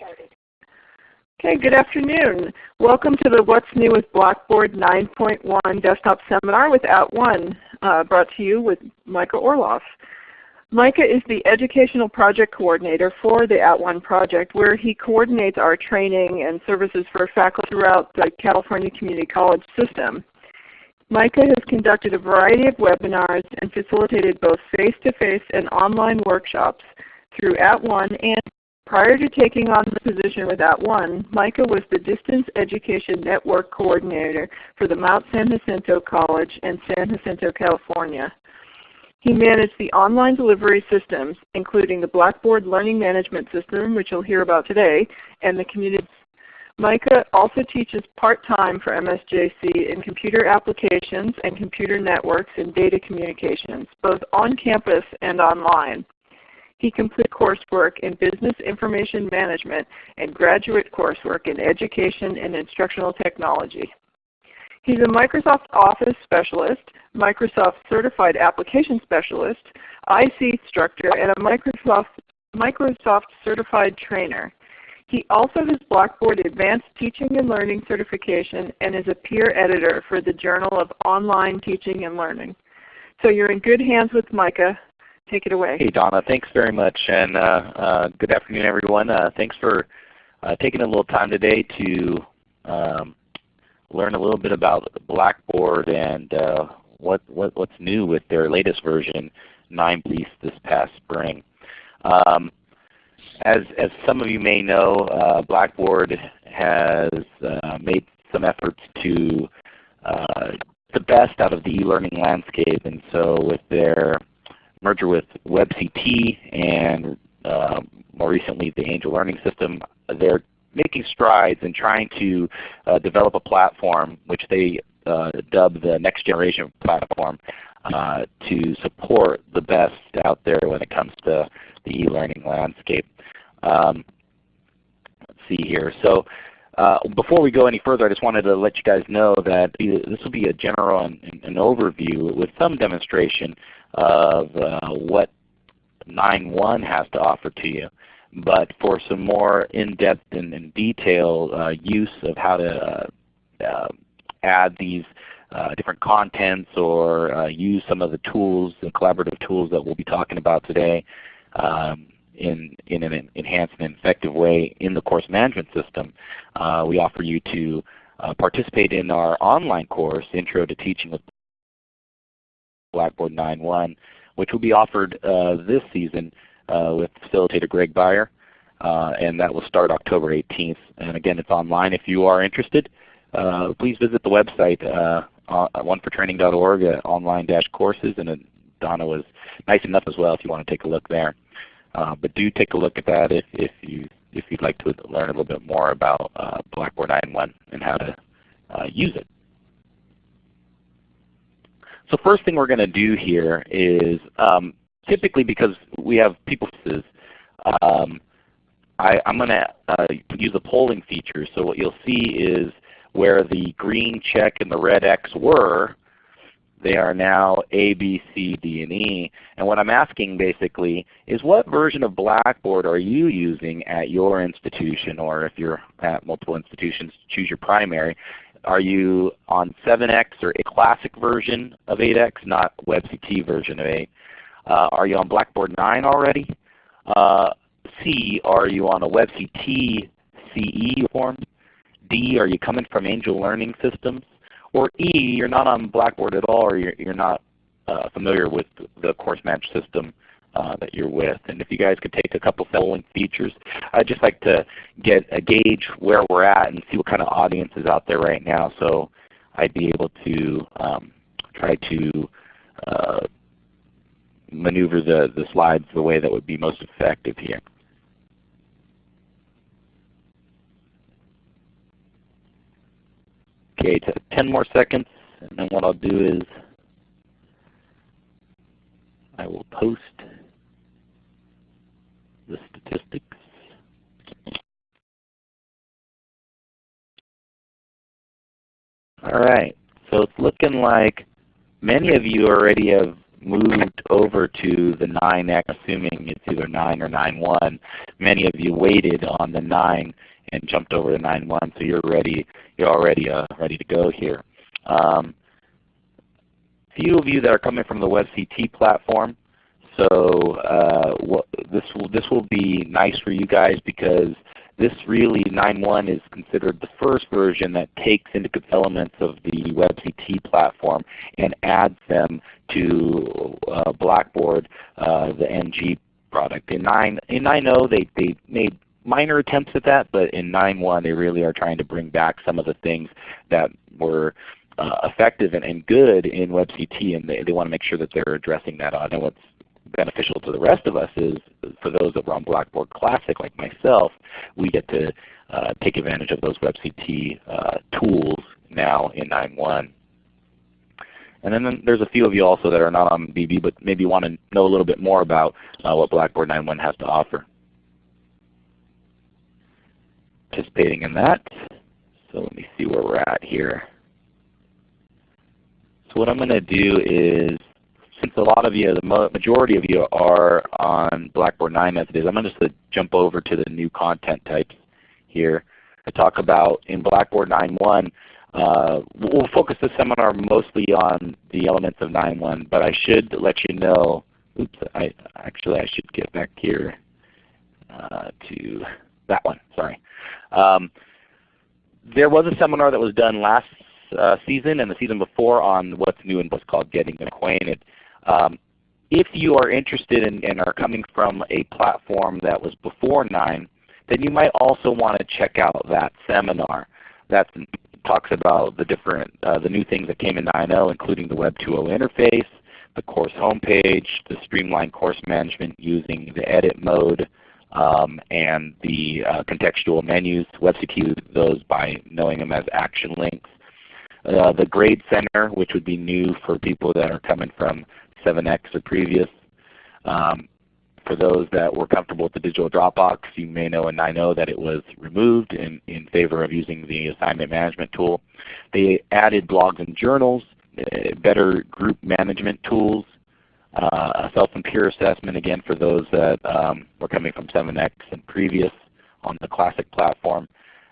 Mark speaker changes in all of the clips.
Speaker 1: Okay, good afternoon. Welcome to the What's New with Blackboard 9.1 Desktop Seminar with At @ONE, uh, brought to you with Micah Orloff. Micah is the Educational Project Coordinator for the At @ONE project where he coordinates our training and services for faculty throughout the California Community College system. Micah has conducted a variety of webinars and facilitated both face-to-face -face and online workshops through At @ONE and Prior to taking on the position with At @ONE, Micah was the Distance Education Network Coordinator for the Mount San Jacinto College in San Jacinto, California. He managed the online delivery systems, including the Blackboard Learning Management System, which you'll hear about today, and the community. Micah also teaches part-time for MSJC in computer applications and computer networks and data communications, both on campus and online. He completed coursework in Business Information Management and graduate coursework in Education and Instructional Technology. He's a Microsoft Office Specialist, Microsoft Certified Application Specialist, IC instructor, and a Microsoft, Microsoft Certified Trainer. He also has Blackboard Advanced Teaching and Learning Certification and is a peer editor for the Journal of Online Teaching and Learning. So you're in good hands with Micah. Take it away.
Speaker 2: Hey Donna, thanks very much and uh, uh, good afternoon everyone. Uh, thanks for uh, taking a little time today to um, learn a little bit about Blackboard and uh, what, what, what's new with their latest version 9 release this past spring. Um, as, as some of you may know, uh, Blackboard has made some efforts to the best out of the e-learning landscape and so with their merger with WebCT and uh, more recently the Angel Learning System, they're making strides in trying to uh, develop a platform which they uh, dub the next generation platform uh, to support the best out there when it comes to the e-learning landscape. Um, let's see here. So uh, before we go any further, I just wanted to let you guys know that this will be a general an, an overview with some demonstration of uh, what 9.1 has to offer to you. But for some more in-depth and, and detail uh, use of how to uh, uh, add these uh, different contents or uh, use some of the tools, the collaborative tools that we'll be talking about today um, in, in an enhanced and effective way in the course management system, uh, we offer you to participate in our online course, Intro to Teaching with Blackboard 9.1, which will be offered uh, this season uh, with facilitator Greg Beyer. Uh, and that will start October 18th. And again, it's online if you are interested. Uh, please visit the website uh, onefortraining.org uh, online-courses. And Donna was nice enough as well if you want to take a look there. Uh, but do take a look at that if, if, you, if you'd like to learn a little bit more about uh, Blackboard 9.1 and how to use it. So first thing we're going to do here is um, typically because we have people um, I, am going to uh, use a polling feature. So what you'll see is where the green check and the red X were, they are now A, B, C, D, and E. And what I'm asking basically is what version of Blackboard are you using at your institution or if you're at multiple institutions, choose your primary. Are you on 7x or a classic version of 8x, not WebCT version of 8? Uh, are you on Blackboard 9 already? Uh, C, are you on a WebCT CE form? D, are you coming from Angel Learning Systems? Or E, you're not on Blackboard at all or you're, you're not uh, familiar with the course management system uh, that you're with. And if you guys could take a couple of following features, I'd just like to get a gauge where we're at and see what kind of audience is out there right now so I'd be able to um, try to uh, maneuver the, the slides the way that would be most effective here. Okay, 10 more seconds and then what I'll do is I will post the statistics. All right, so it's looking like many of you already have moved over to the 9X, assuming it's either 9 or 9.1. Many of you waited on the 9 and jumped over to 9.1, so you're ready. You're already uh, ready to go here. Um, few of you that are coming from the WebCT platform, so uh, what, this will this will be nice for you guys because this really 9.1 is considered the first version that takes into elements of the WebCT platform and adds them to uh, Blackboard, uh, the NG product. In 9 in 9.0 they, they made minor attempts at that, but in 9.1 they really are trying to bring back some of the things that were uh, effective and, and, good in WebCT, and they, they want to make sure that they're addressing that. I know what's beneficial to the rest of us is for those that were on Blackboard Classic like myself, we get to uh, take advantage of those WebCT uh, tools now in 9.1. And then there's a few of you also that are not on BB but maybe want to know a little bit more about uh, what Blackboard 9.1 has to offer. Participating in that. So let me see where we're at here. So what I'm going to do is since a lot of you, the majority of you are on Blackboard 9 as it is, I'm going to just jump over to the new content types here. I talk about in Blackboard 9.1, uh, we'll focus this seminar mostly on the elements of 9.1, but I should let you know, oops, I, actually I should get back here uh, to that one, sorry. Um, there was a seminar that was done last uh, season and the season before on what's new and what's called Getting Acquainted. Um, if you are interested in, and are coming from a platform that was before 9, then you might also want to check out that seminar. That talks about the different, uh, the new things that came in 9.0, including the Web 2.0 interface, the course homepage, the streamlined course management using the edit mode, um, and the uh, contextual menus. WebCT those by knowing them as action links. Uh, the Grade Center, which would be new for people that are coming from 7X or previous. Um, for those that were comfortable with the digital Dropbox, you may know and I know that it was removed in, in favor of using the assignment management tool. They added blogs and journals, uh, better group management tools, uh, a self and peer assessment again for those that um, were coming from 7X and previous on the Classic platform.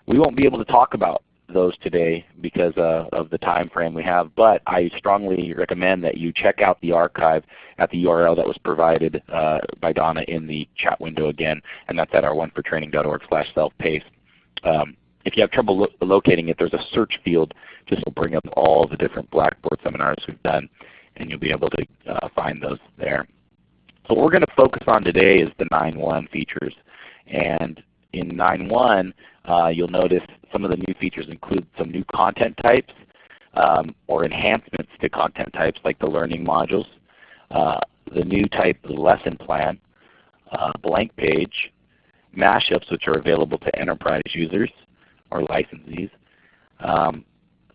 Speaker 2: We won't be able to talk about those today because uh, of the time frame we have, but I strongly recommend that you check out the archive at the URL that was provided uh, by Donna in the chat window again, and that's at our onefortraining.org slash self-paced. Um, if you have trouble lo locating it, there's a search field just to bring up all the different Blackboard seminars we've done, and you'll be able to uh, find those there. So what we're going to focus on today is the 9.1 features. And in 9.1, uh, you'll notice some of the new features include some new content types um, or enhancements to content types like the learning modules, uh, the new type of lesson plan, uh, blank page, mashups which are available to enterprise users or licensees, um,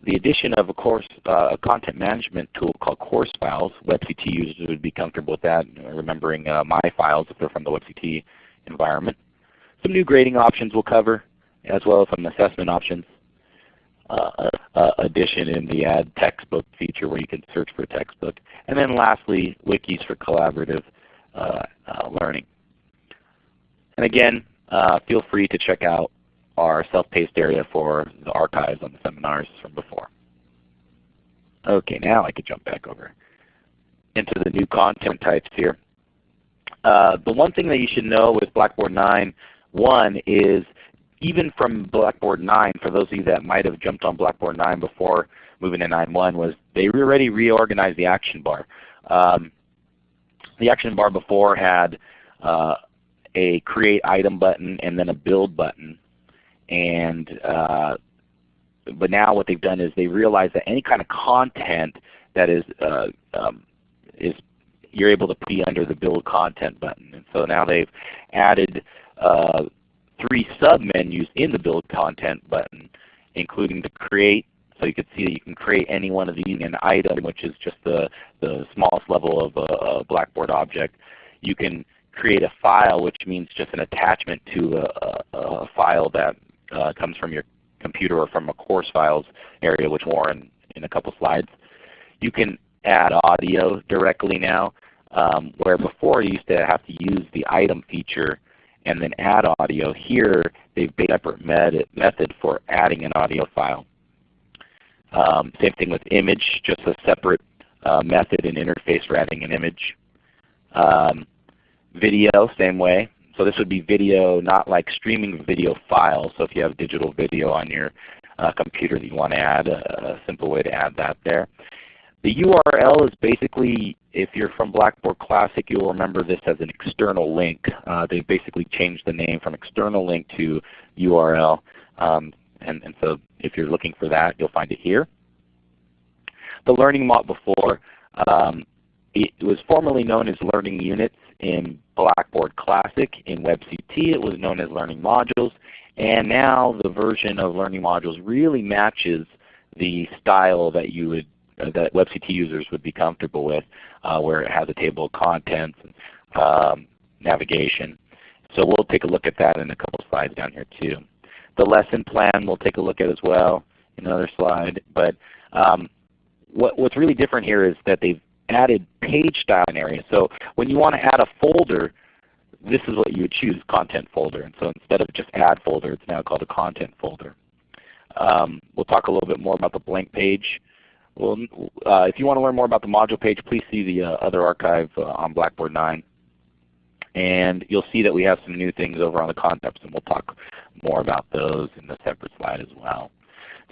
Speaker 2: the addition of a course uh, content management tool called Course Files. WebCT users would be comfortable with that, remembering uh, my files if they're from the WebCT environment. Some new grading options we'll cover, as well as some assessment options. Uh, uh, addition in the Add Textbook feature where you can search for a textbook. And then lastly, wikis for collaborative uh, uh learning. And again, uh, feel free to check out our self-paced area for the archives on the seminars from before. Okay, now I can jump back over into the new content types here. Uh, the one thing that you should know with Blackboard 9 one is even from Blackboard 9, for those of you that might have jumped on Blackboard 9 before moving to 9.1, was they already reorganized the action bar. Um, the action bar before had uh, a create item button and then a build button. And uh, but now what they've done is they realized that any kind of content that is uh, um, is you're able to be under the build content button. And so now they've added uh, three sub-menus in the Build Content button, including the Create, so you can see that you can create any one of these an item, which is just the, the smallest level of a, a Blackboard object. You can create a file, which means just an attachment to a, a, a file that uh, comes from your computer or from a course files area, which Warren in a couple slides. You can add audio directly now, um, where before you used to have to use the item feature and then add audio. Here they've made a separate method for adding an audio file. Um, same thing with image, just a separate uh, method and interface for adding an image. Um, video, same way. So this would be video, not like streaming video files. So if you have digital video on your uh, computer that you want to add, a, a simple way to add that there. The URL is basically, if you're from Blackboard Classic, you'll remember this as an external link. Uh, they basically changed the name from external link to URL. Um, and, and so if you're looking for that, you'll find it here. The learning mod before, um, it was formerly known as Learning Units in Blackboard Classic. In WebCT it was known as Learning Modules. And now the version of Learning Modules really matches the style that you would that WebCT users would be comfortable with, uh, where it has a table of contents, and, um, navigation. So we'll take a look at that in a couple slides down here too. The lesson plan we'll take a look at as well in another slide. But um, what, what's really different here is that they've added page style area. So when you want to add a folder, this is what you would choose, content folder. And so instead of just add folder, it's now called a content folder. Um, we'll talk a little bit more about the blank page. Well, uh, if you want to learn more about the module page, please see the uh, other archive uh, on Blackboard 9. And you'll see that we have some new things over on the concepts, and we'll talk more about those in a separate slide as well.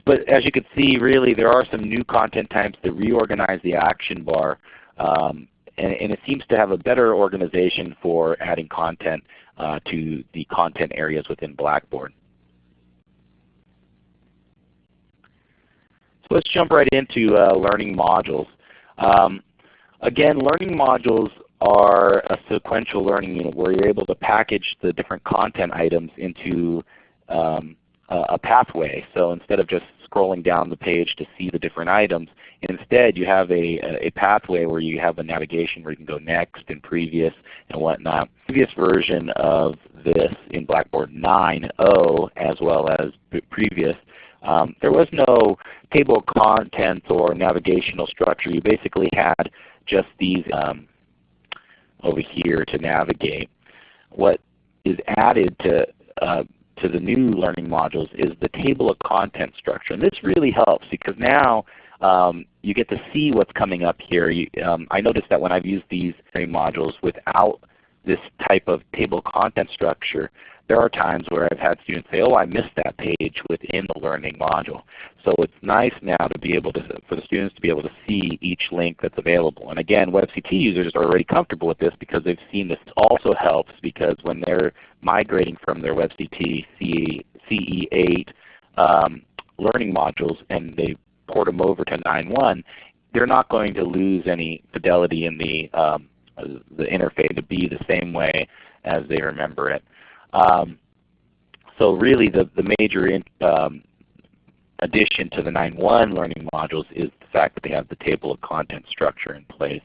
Speaker 2: But as you can see, really there are some new content types that reorganize the action bar. Um, and, and, it seems to have a better organization for adding content uh, to the content areas within Blackboard. Let's jump right into uh, learning modules. Um, again, learning modules are a sequential learning unit where you're able to package the different content items into um, a, pathway. So instead of just scrolling down the page to see the different items, instead you have a, a pathway where you have a navigation where you can go next and previous and whatnot. Previous version of this in Blackboard 9.0 as well as previous um, there was no table of contents or navigational structure. You basically had just these um, over here to navigate. What is added to uh, to the new learning modules is the table of content structure. And this really helps because now um, you get to see what's coming up here. You, um, I noticed that when I've used these modules without this type of table of content structure, there are times where I've had students say, oh, I missed that page within the learning module. So it's nice now to be able to, for the students to be able to see each link that's available. And again, WebCT users are already comfortable with this because they've seen this also helps because when they're migrating from their WebCT CE8 um, learning modules and they port them over to 9.1, they're not going to lose any fidelity in the um, the interface to be the same way as they remember it. Um, so really the, the major in, um, addition to the 9.1 learning modules is the fact that they have the table of content structure in place.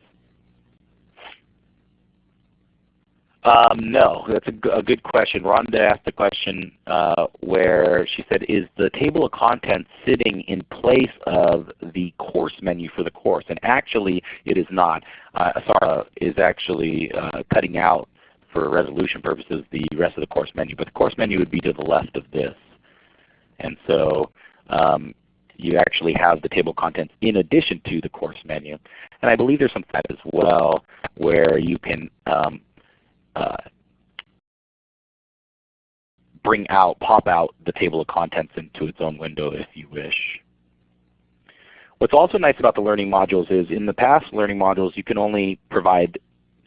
Speaker 2: Um, no, that's a, a, good question. Rhonda asked a question uh, where she said, is the table of contents sitting in place of the course menu for the course? And actually it is not. Uh, Asara is actually uh, cutting out for resolution purposes the rest of the course menu. But the course menu would be to the left of this. And so um, you actually have the table of contents in addition to the course menu. And I believe there's some site as well where you can um, uh, bring out, pop out the table of contents into its own window if you wish. What's also nice about the learning modules is in the past learning modules you can only provide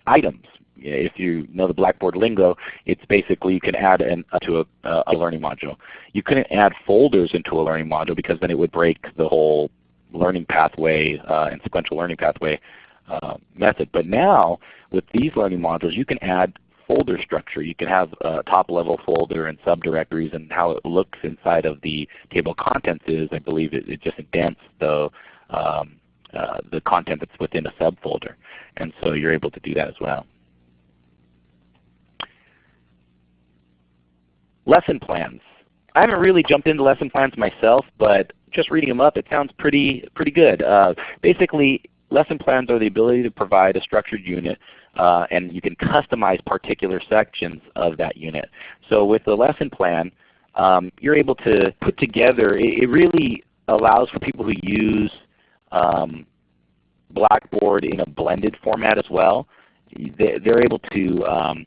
Speaker 2: items if you know the Blackboard lingo, it's basically you can add an, uh, to a, a, learning module. You couldn't add folders into a learning module because then it would break the whole learning pathway uh, and sequential learning pathway uh, method. But now with these learning modules you can add folder structure. You can have a top level folder and subdirectories and how it looks inside of the table of contents is I believe it, it just indents the um, uh, the content that's within a subfolder. And so you're able to do that as well. Lesson plans. I haven't really jumped into lesson plans myself, but just reading them up, it sounds pretty pretty good. Uh, basically, lesson plans are the ability to provide a structured unit uh, and you can customize particular sections of that unit. So with the lesson plan, um, you're able to put together, it, it, really allows for people who use um, Blackboard in a blended format as well. They, are able to um,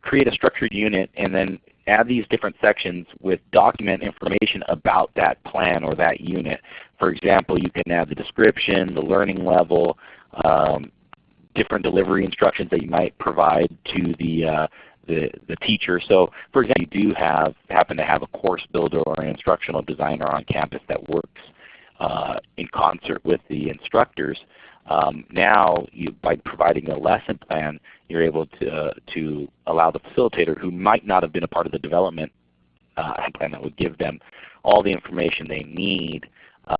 Speaker 2: create a structured unit and then add these different sections with document information about that plan or that unit. For example, you can add the description, the learning level, um, different delivery instructions that you might provide to the, uh, the, the teacher. So for example, you do have, happen to have a course builder or an instructional designer on campus that works uh, in concert with the instructors. Um, now, you, by providing a lesson plan, you're able to, to allow the facilitator who might not have been a part of the development uh, plan that would give them all the information they need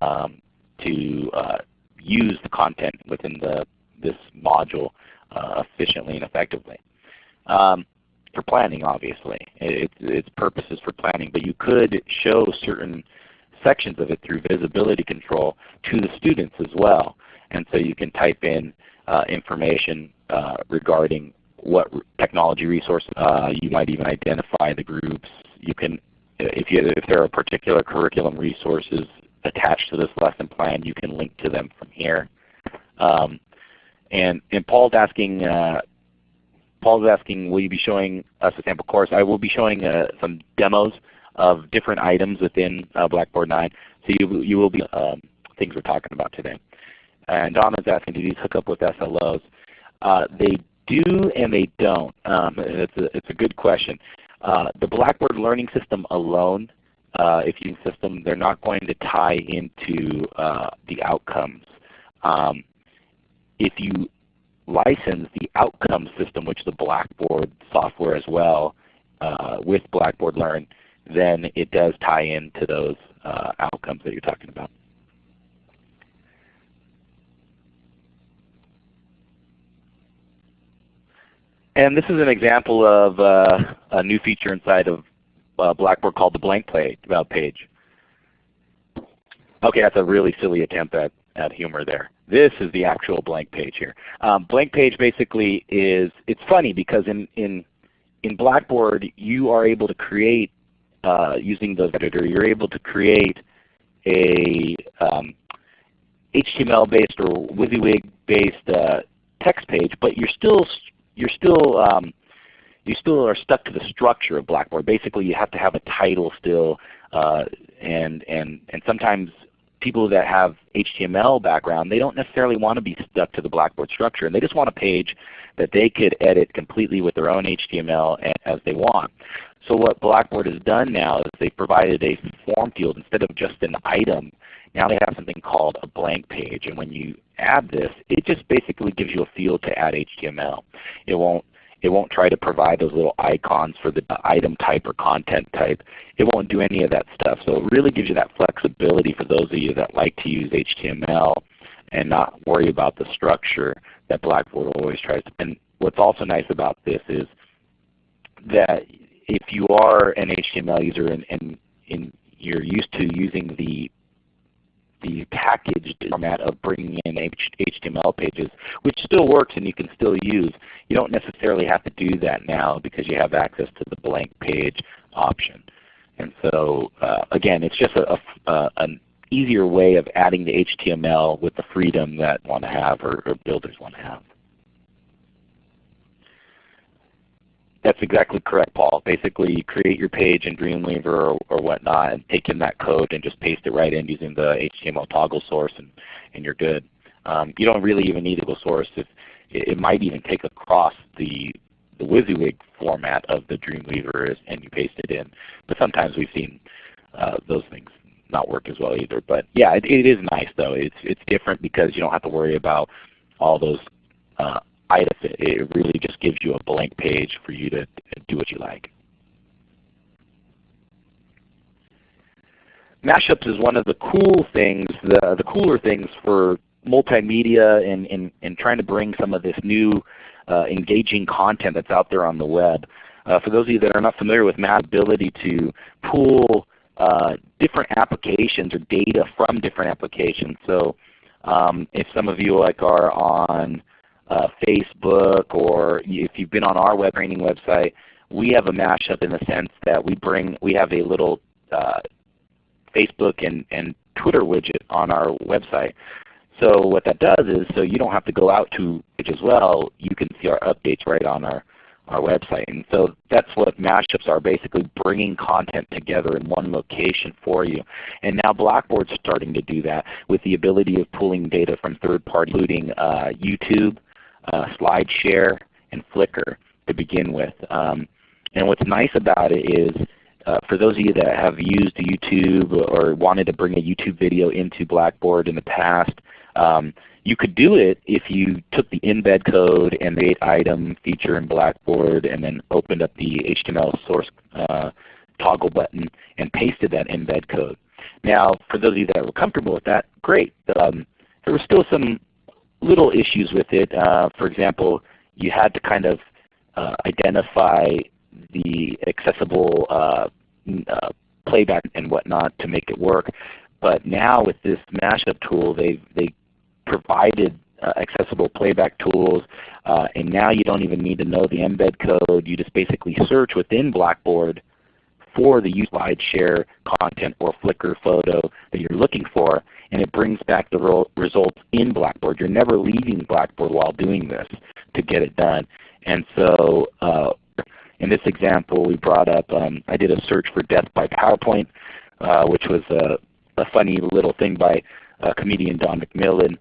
Speaker 2: um, to uh, use the content within the, this module uh, efficiently and effectively. Um, for planning, obviously. It, its purpose is for planning, but you could show certain sections of it through visibility control to the students as well. And so you can type in uh, information uh, regarding what technology resources. Uh, you might even identify the groups. You can, if, you, if there are particular curriculum resources attached to this lesson plan, you can link to them from here. Um, and, and Paul's asking, uh, Paul's asking, will you be showing us a sample course? I will be showing uh, some demos of different items within uh, Blackboard 9. So you, you will be um, things we're talking about today. And Donna's asking, do these hook up with SLOs? Uh, they do and they don't. Um, it's, a, it's a good question. Uh, the Blackboard Learning System alone, uh, if you system, they're not going to tie into uh, the outcomes. Um, if you license the outcome system, which the Blackboard software as well, uh, with Blackboard Learn, then it does tie into those uh, outcomes that you're talking about. And this is an example of uh, a new feature inside of uh, Blackboard called the blank page. page. Okay, that's a really silly attempt at, at humor there. This is the actual blank page here. Um, blank page basically is, it's funny because in, in, in Blackboard you are able to create, uh, using the editor, you're able to create a um, HTML-based or WYSIWYG-based uh, text page, but you're still you're still um, you still are stuck to the structure of Blackboard. Basically, you have to have a title still, uh, and and and sometimes people that have HTML background, they don't necessarily want to be stuck to the Blackboard structure, and they just want a page that they could edit completely with their own HTML as they want. So what Blackboard has done now is they provided a form field instead of just an item. Now they have something called a blank page, and when you add this, it just basically gives you a field to add HTML. It won't it won't try to provide those little icons for the item type or content type. It won't do any of that stuff. So it really gives you that flexibility for those of you that like to use HTML and not worry about the structure that Blackboard always tries to. And what's also nice about this is that if you are an HTML user and, and, and you're used to using the the packaged format of bringing in HTML pages, which still works and you can still use. You don't necessarily have to do that now because you have access to the blank page option. And so uh, again, it's just a, a, an easier way of adding the HTML with the freedom that want to have or, or builders want to have. That's exactly correct, Paul. Basically, you create your page in Dreamweaver or, or whatnot and take in that code and just paste it right in using the HTML toggle source and, and you're good. Um, you don't really even need a toggle source. If, it, it might even take across the, the WYSIWYG format of the Dreamweaver and you paste it in. But sometimes we've seen uh, those things not work as well either. But yeah, it, it is nice though. It's, it's different because you don't have to worry about all those uh, it. It really just gives you a blank page for you to do what you like. Mashups is one of the cool things, the, the cooler things for multimedia and, and, and trying to bring some of this new uh, engaging content that's out there on the web. Uh, for those of you that are not familiar with Mass ability to pull uh, different applications or data from different applications. So Um, if some of you like are on uh, Facebook or if you've been on our web training website, we have a mashup in the sense that we bring we have a little uh, Facebook and, and Twitter widget on our website. So what that does is so you don't have to go out to it as well, you can see our updates right on our, our website. And so that's what mashups are, basically bringing content together in one location for you. And now Blackboard's starting to do that with the ability of pulling data from third parties, including uh, YouTube, uh, SlideShare, and Flickr to begin with. Um, and what's nice about it is uh, for those of you that have used YouTube or wanted to bring a YouTube video into Blackboard in the past, um, you could do it if you took the embed code and the item feature in Blackboard and then opened up the HTML source uh, toggle button and pasted that embed code. Now for those of you that were comfortable with that, great. Um, there were still some little issues with it. Uh, for example, you had to kind of uh, identify the accessible uh, uh, playback and whatnot to make it work. But now with this mashup tool, they they provided uh, accessible playback tools, uh, and now you don't even need to know the embed code. You just basically search within Blackboard for the SlideShare content or Flickr photo that you're looking for, and it brings back the results in Blackboard. You're never leaving Blackboard while doing this to get it done. And so uh, in this example we brought up, um, I did a search for death by PowerPoint, uh, which was a, a, funny little thing by uh, comedian Don McMillan,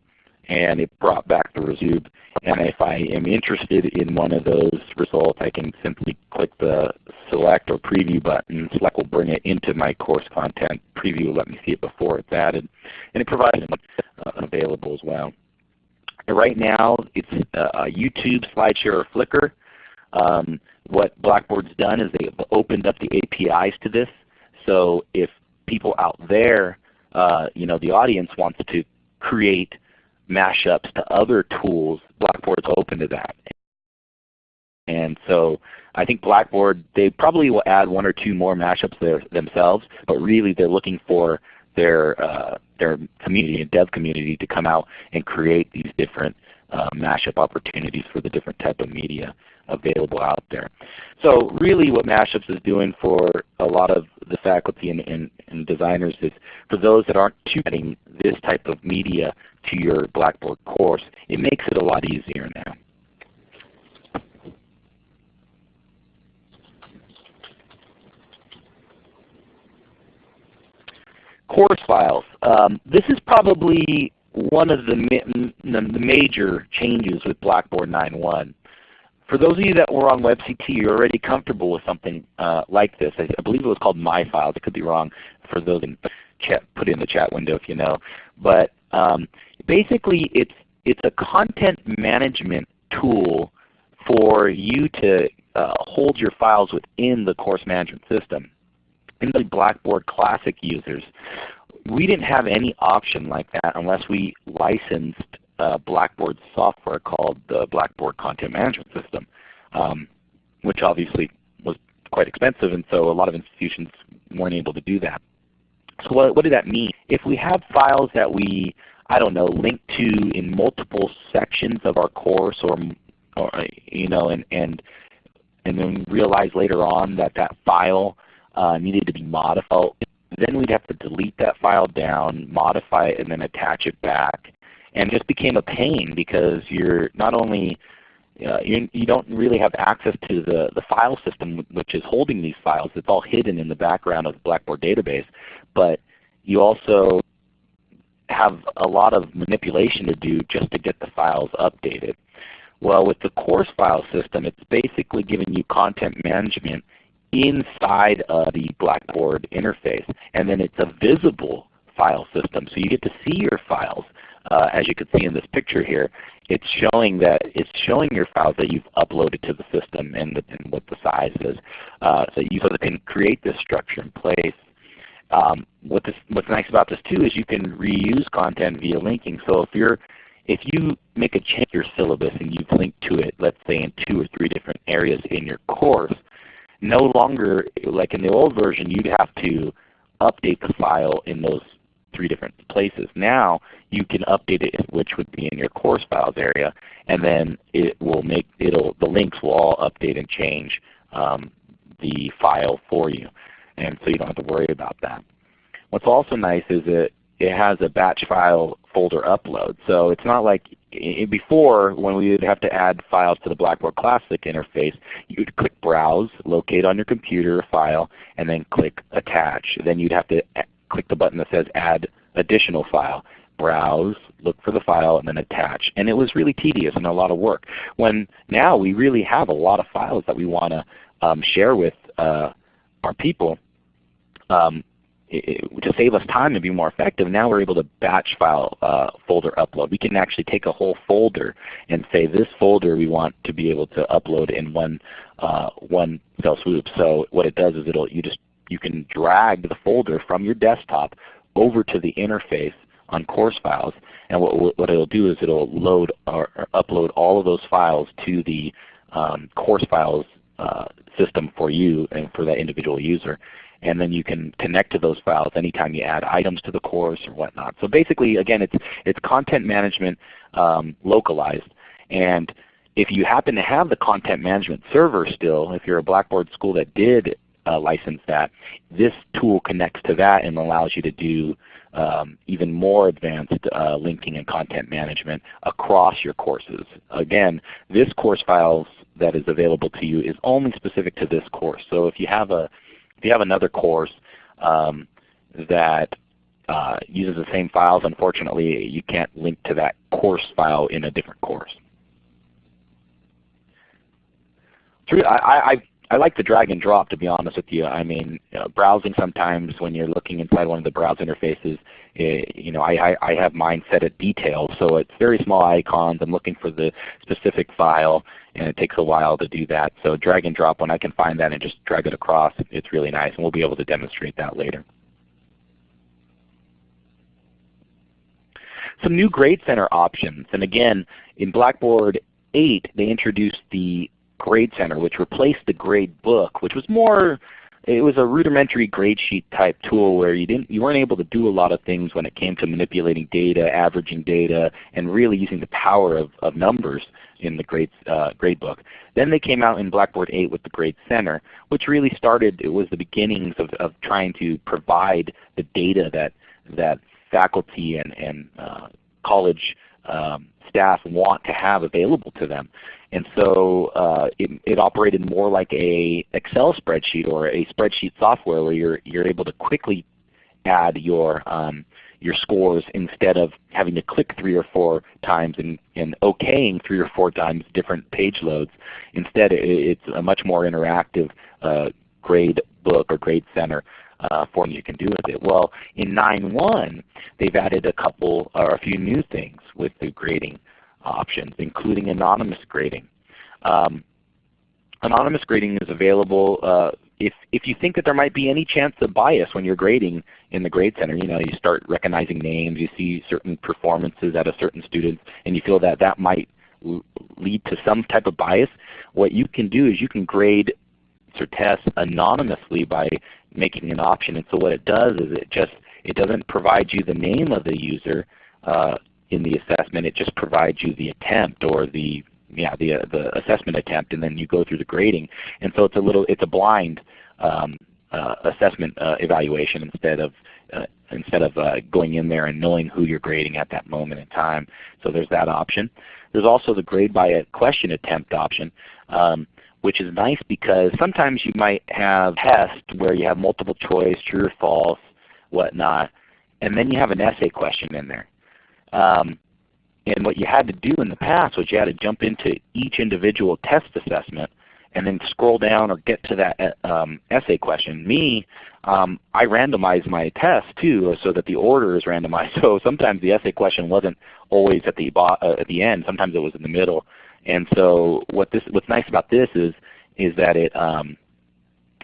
Speaker 2: and it brought back the result. And if I am interested in one of those results, I can simply click the select or preview button. Select will bring it into my course content. Preview will let me see it before it's added. And it provides uh, available as well. Right now it's uh, YouTube, SlideShare, or Flickr. Um, what Blackboard's done is they've opened up the APIs to this. So if people out there, uh, you know, the audience wants to create mashups to other tools, Blackboard's open to that. And so I think Blackboard, they probably will add one or two more mashups there themselves, but really they're looking for their, uh, their community and dev community to come out and create these different uh, mashup opportunities for the different type of media available out there. So really what Mashups is doing for a lot of the faculty and, and, and designers is for those that aren't adding this type of media to your Blackboard course, it makes it a lot easier now. Course files. Um, this is probably one of the, ma the major changes with Blackboard 9.1. For those of you that were on WebCT, you're already comfortable with something uh, like this. I, I, believe it was called My Files. It could be wrong for those in chat, put it in the chat window if you know. But um, basically it's, it's a content management tool for you to uh, hold your files within the course management system. In the Blackboard Classic users, we didn't have any option like that unless we licensed uh, Blackboard software called the Blackboard Content Management System, um, which obviously was quite expensive and so a lot of institutions weren't able to do that. So what, what did that mean? If we have files that we, I don't know, link to in multiple sections of our course or, or you know, and, and, and then realize later on that that file uh, needed to be modified, then we'd have to delete that file down, modify it, and then attach it back and just became a pain because you're not only uh, you, you don't really have access to the, the file system which is holding these files. It's all hidden in the background of the Blackboard database. But you also have a lot of manipulation to do just to get the files updated. Well, with the course file system, it's basically giving you content management inside of the Blackboard interface. And then it's a visible file system. So you get to see your files uh, as you can see in this picture here, it's showing that it's showing your files that you've uploaded to the system and, the, and what the size is, uh, so you can create this structure in place. Um, what this, what's nice about this too is you can reuse content via linking. So if you're if you make a change to your syllabus and you've linked to it, let's say in two or three different areas in your course, no longer like in the old version you'd have to update the file in those three different places. Now you can update it, which would be in your course files area, and then it will make it'll the links will all update and change um, the file for you, and so you don't have to worry about that. What's also nice is that it has a batch file folder upload. So it's not like before when we would have to add files to the Blackboard Classic interface, you would click Browse, locate on your computer a file, and then click Attach. Then you'd have to click the button that says Add Additional File. Browse, look for the file, and then attach. And it was really tedious and a lot of work. When now we really have a lot of files that we want to um, share with uh, our people, um, to save us time and be more effective, now we're able to batch file uh, folder upload. We can actually take a whole folder and say this folder we want to be able to upload in one uh, one fell swoop. So what it does is it'll you just you can drag the folder from your desktop over to the interface on course files, and what, what it'll do is it'll load or, or upload all of those files to the um, course files uh, system for you and for that individual user and then you can connect to those files anytime you add items to the course or whatnot. So basically, again, it's, it's content management um, localized. And if you happen to have the content management server still, if you're a Blackboard school that did uh, license that, this tool connects to that and allows you to do um, even more advanced uh, linking and content management across your courses. Again, this course files that is available to you is only specific to this course. So if you have a if you have another course um, that uh, uses the same files, unfortunately you can't link to that course file in a different course. I, I, I like the drag and drop to be honest with you. I mean, uh, browsing sometimes when you're looking inside one of the browse interfaces, it, eh, you know, I, I, I have mine set at detail, so it's very small icons. I'm looking for the specific file, and it takes a while to do that. So drag and drop, when I can find that and just drag it across, it's really nice, and we'll be able to demonstrate that later. Some new Grade Center options, and again, in Blackboard 8, they introduced the Grade Center, which replaced the grade book, which was more it was a rudimentary grade sheet type tool where you didn't you weren't able to do a lot of things when it came to manipulating data, averaging data, and really using the power of, of numbers in the grade uh, grade book. Then they came out in Blackboard 8 with the Grade Center, which really started it was the beginnings of, of trying to provide the data that that faculty and, and uh, college um, staff want to have available to them. And so uh, it, it, operated more like a Excel spreadsheet or a spreadsheet software where you're, you're able to quickly add your, um, your scores instead of having to click three or four times and, and okaying three or four times different page loads. Instead it, it's a much more interactive uh, grade book or grade center uh, form you can do with it. Well, in 9.1 they've added a couple or a few new things with the grading options, including anonymous grading. Um, anonymous grading is available uh, if, if you think that there might be any chance of bias when you're grading in the Grade Center. You know, you start recognizing names, you see certain performances at a certain student, and you feel that that might lead to some type of bias. What you can do is you can grade or test anonymously by making an option. And so what it does is it just it doesn't provide you the name of the user. Uh, in the assessment. It just provides you the attempt or the yeah the uh, the assessment attempt, and then you go through the grading. And so it's a little it's a blind um, uh, assessment uh, evaluation instead of uh, instead of uh, going in there and knowing who you're grading at that moment in time. So there's that option. There's also the grade by a question attempt option. Um, which is nice because sometimes you might have tests where you have multiple choice, true or false, whatnot, and then you have an essay question in there. Um, and what you had to do in the past was you had to jump into each individual test assessment and then scroll down or get to that uh, um, essay question. Me, um, I randomize my test too so that the order is randomized. So sometimes the essay question wasn't always at the, uh, at the end. Sometimes it was in the middle. And so what this, what's nice about this is, is that it, um,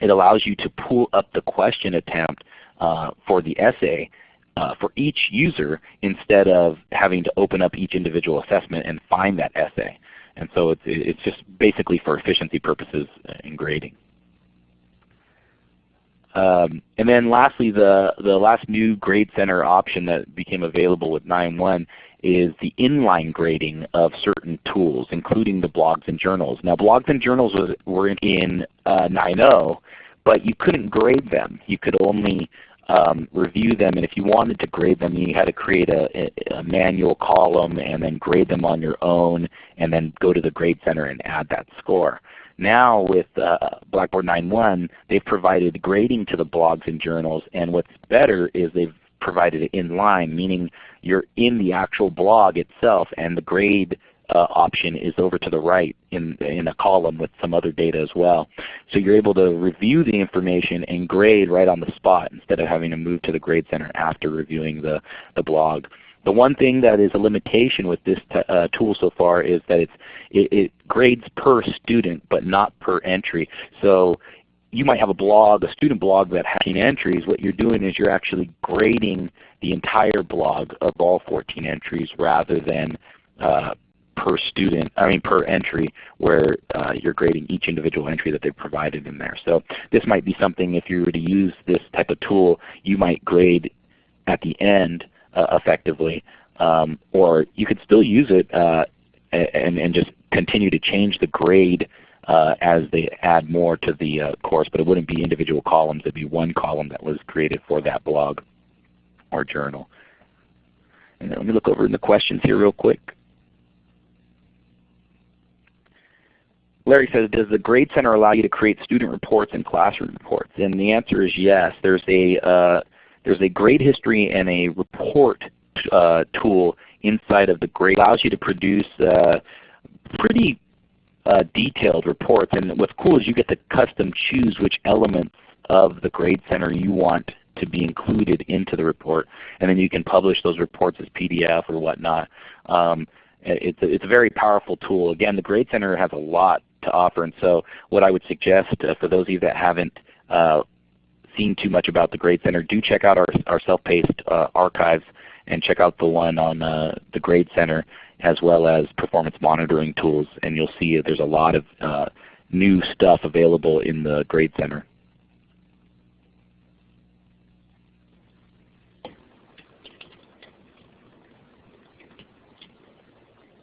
Speaker 2: it allows you to pull up the question attempt uh, for the essay uh, for each user instead of having to open up each individual assessment and find that essay. And so it's, it's just basically for efficiency purposes in grading. Um, and then lastly, the, the last new Grade Center option that became available with 9.1 is the inline grading of certain tools, including the blogs and journals. Now blogs and journals was, were in uh, 9.0, but you couldn't grade them. You could only um, review them, and if you wanted to grade them, you had to create a, a, manual column and then grade them on your own, and then go to the Grade Center and add that score. Now with uh, Blackboard 9.1, they've provided grading to the blogs and journals, and what's better is they've provided it in line, meaning you're in the actual blog itself and the grade uh, option is over to the right in, in a column with some other data as well. So you're able to review the information and grade right on the spot instead of having to move to the Grade Center after reviewing the, the blog. The one thing that is a limitation with this uh, tool so far is that it, it, grades per student but not per entry. So you might have a blog, a student blog that has 14 entries. What you're doing is you're actually grading the entire blog of all 14 entries rather than uh, per student, I mean per entry, where uh, you're grading each individual entry that they've provided in there. So this might be something if you were to use this type of tool, you might grade at the end uh, effectively, um, or you could still use it uh, and, and just continue to change the grade as they add more to the uh, course, but it wouldn't be individual columns. It would be one column that was created for that blog or journal. And let me look over in the questions here real quick. Larry says, does the Grade Center allow you to create student reports and classroom reports? And the answer is yes. There's a, uh, there's a grade history and a report uh, tool inside of the grade. It allows you to produce uh, pretty uh, detailed reports. And what's cool is you get to custom choose which elements of the Grade Center you want to be included into the report. And then you can publish those reports as PDF or whatnot. Um, it's, a, it's a very powerful tool. Again, the Grade Center has a lot to offer. And so what I would suggest uh, for those of you that haven't uh, seen too much about the Grade Center, do check out our, our self-paced uh, archives and check out the one on uh, the Grade Center as well as performance monitoring tools. And you'll see there's a lot of uh, new stuff available in the Grade Center.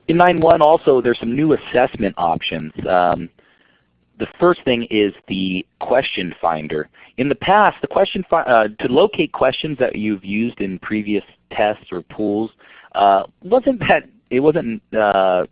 Speaker 2: In 9.1 also there's some new assessment options. Um, the first thing is the question finder. In the past, the question uh, to locate questions that you've used in previous tests or pools uh, wasn't that it wasn't uh,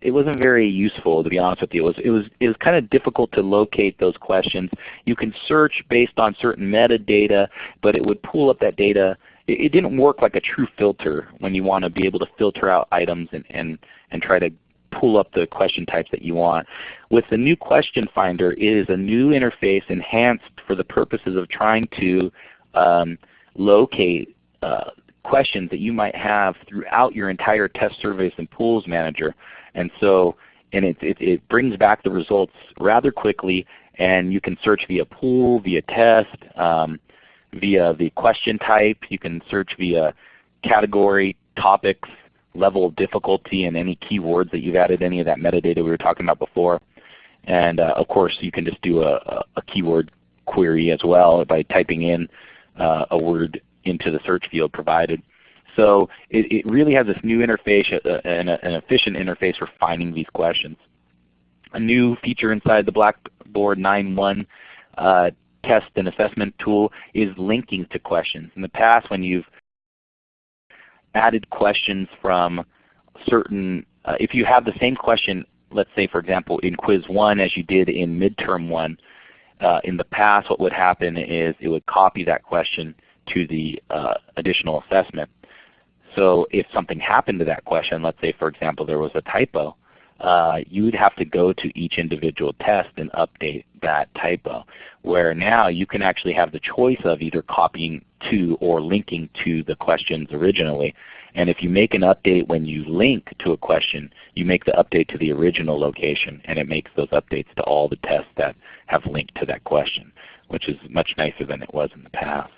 Speaker 2: it wasn't very useful to be honest with you. It was it was it was kind of difficult to locate those questions. You can search based on certain metadata, but it would pull up that data it, it didn't work like a true filter when you want to be able to filter out items and, and, and try to pull up the question types that you want. With the new question finder, it is a new interface enhanced for the purposes of trying to um, locate uh, questions that you might have throughout your entire test surveys and pools manager. And so and it, it, it brings back the results rather quickly and you can search via pool, via test, um, via the question type. You can search via category, topics, level of difficulty, and any keywords that you've added, any of that metadata we were talking about before. And uh, of course you can just do a, a, keyword query as well by typing in uh, a word into the search field provided. So it, it really has this new interface uh, and an efficient interface for finding these questions. A new feature inside the Blackboard 9.1 uh, test and assessment tool is linking to questions. In the past when you've added questions from certain, uh, if you have the same question, let's say for example in quiz 1 as you did in midterm 1, uh, in the past what would happen is it would copy that question to the uh, additional assessment. So if something happened to that question, let's say for example there was a typo, uh, you would have to go to each individual test and update that typo. Where now you can actually have the choice of either copying to or linking to the questions originally. And if you make an update when you link to a question, you make the update to the original location and it makes those updates to all the tests that have linked to that question, which is much nicer than it was in the past.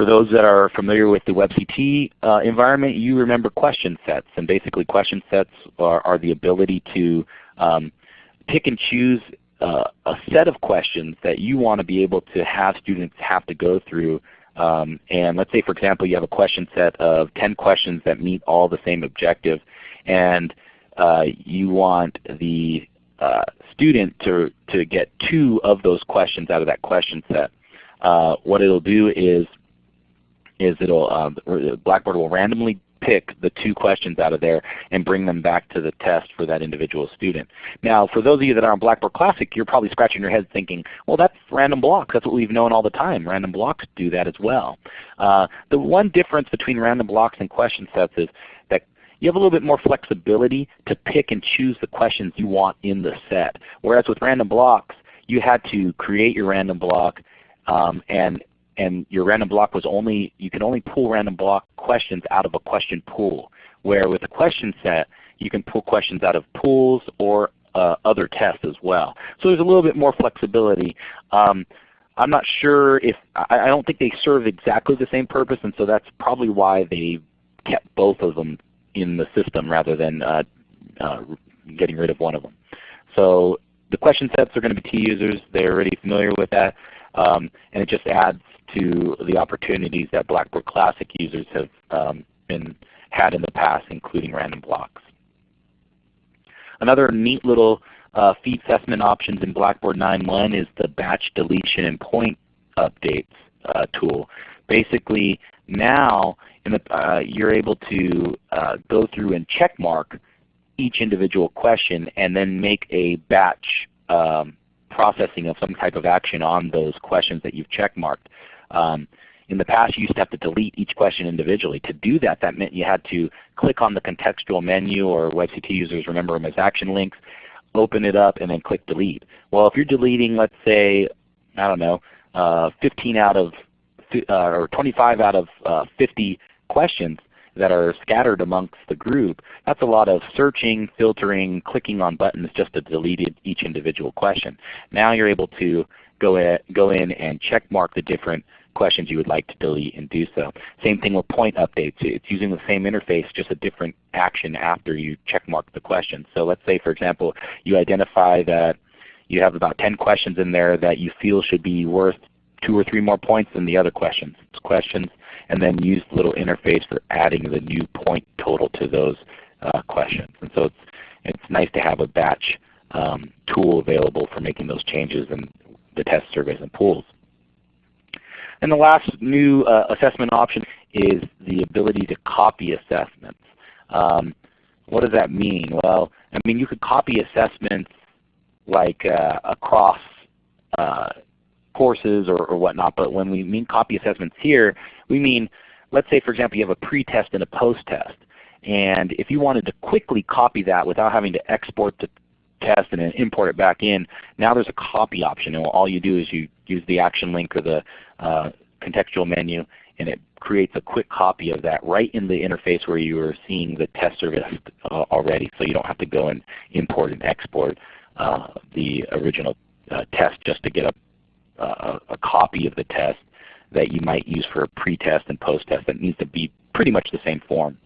Speaker 2: For those that are familiar with the WebCT uh, environment, you remember question sets. And basically question sets are, are the ability to um, pick and choose uh, a set of questions that you want to be able to have students have to go through. Um, and let's say for example you have a question set of 10 questions that meet all the same objective and uh, you want the uh, student to, to get two of those questions out of that question set. Uh, what it'll do is, is it'll, um, Blackboard will randomly pick the two questions out of there and bring them back to the test for that individual student. Now for those of you that are on Blackboard Classic, you're probably scratching your head thinking, well that's random blocks. That's what we've known all the time. Random blocks do that as well. Uh, the one difference between random blocks and question sets is that you have a little bit more flexibility to pick and choose the questions you want in the set. Whereas with random blocks, you had to create your random block um, and and your random block was only, you can only pull random block questions out of a question pool. Where with a question set, you can pull questions out of pools or uh, other tests as well. So there's a little bit more flexibility. Um, I'm not sure if, I, I don't think they serve exactly the same purpose and so that's probably why they kept both of them in the system rather than uh, uh, getting rid of one of them. So the question sets are going to be T users. They're already familiar with that. Um, and it just adds to the opportunities that Blackboard Classic users have um, been had in the past, including random blocks. Another neat little uh, assessment options in Blackboard 9.1 is the batch deletion and point updates uh, tool. Basically, now the, uh, you're able to uh, go through and check mark each individual question and then make a batch um, processing of some type of action on those questions that you've checkmarked. Um, in the past you used to have to delete each question individually. To do that, that meant you had to click on the contextual menu or WebCT users remember them as action links, open it up, and then click delete. Well if you're deleting let's say, I don't know, uh, 15 out of uh, or 25 out of uh, 50 questions, that are scattered amongst the group, that's a lot of searching, filtering, clicking on buttons just to delete each individual question. Now you're able to go in, go in and check mark the different questions you would like to delete and do so. Same thing with point updates. It's using the same interface, just a different action after you check mark the question. So let's say for example you identify that you have about 10 questions in there that you feel should be worth two or three more points than the other questions. questions and then use the little interface for adding the new point total to those uh, questions. And so it's, it's nice to have a batch um, tool available for making those changes in the test surveys and pools. And the last new uh, assessment option is the ability to copy assessments. Um, what does that mean? Well, I mean you could copy assessments like uh, across uh, courses or, or whatnot, but when we mean copy assessments here, we mean, let's say for example you have a pre-test and a post-test. And if you wanted to quickly copy that without having to export the test and then import it back in, now there's a copy option. And all you do is you use the action link or the uh, contextual menu and it creates a quick copy of that right in the interface where you are seeing the test service uh, already. So you don't have to go and import and export uh, the original uh, test just to get a a, a copy of the test that you might use for a pre-test and post-test that needs to be pretty much the same form.